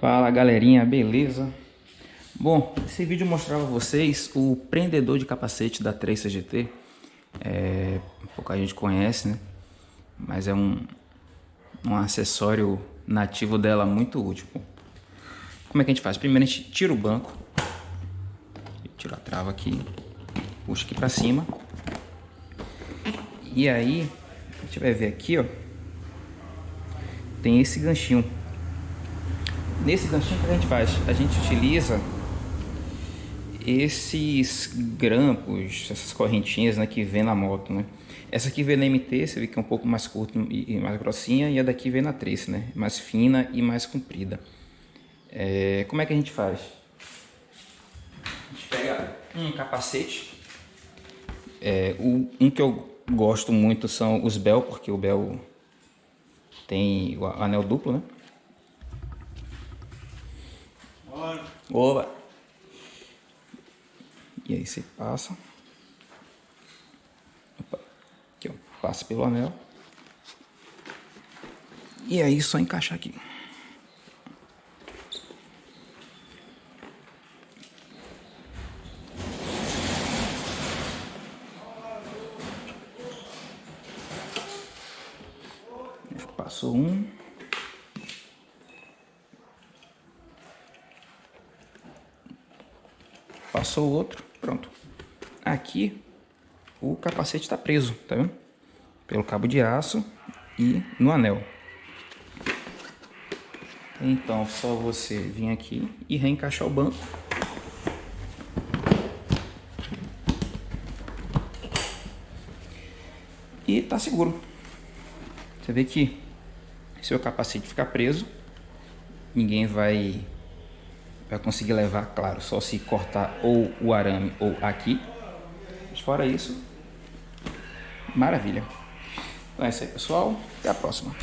Fala galerinha, beleza? Bom, esse vídeo mostrava a vocês o prendedor de capacete da 3CGT é, Pouca gente conhece, né? Mas é um, um acessório nativo dela muito útil Como é que a gente faz? Primeiro a gente tira o banco Tira a trava aqui Puxa aqui pra cima E aí, a gente vai ver aqui, ó Tem esse ganchinho Nesse ganchinho que a gente faz? A gente utiliza esses grampos, essas correntinhas né, que vem na moto, né? Essa aqui vem na MT, você vê que é um pouco mais curta e mais grossinha, e a daqui vem na Trace, né? Mais fina e mais comprida. É, como é que a gente faz? A gente pega um capacete, é, o, um que eu gosto muito são os Bell, porque o Bell tem o anel duplo, né? Oba! E aí você passa. Opa. Aqui, ó. Passa pelo anel. E aí só encaixar aqui. Passou um. Passou o outro, pronto. Aqui o capacete está preso, tá vendo? Pelo cabo de aço e no anel. Então, só você vir aqui e reencaixar o banco. E tá seguro. Você vê que se o capacete ficar preso, ninguém vai vai conseguir levar, claro, só se cortar ou o arame ou aqui. Mas fora isso, maravilha. Então é isso aí, pessoal. Até a próxima.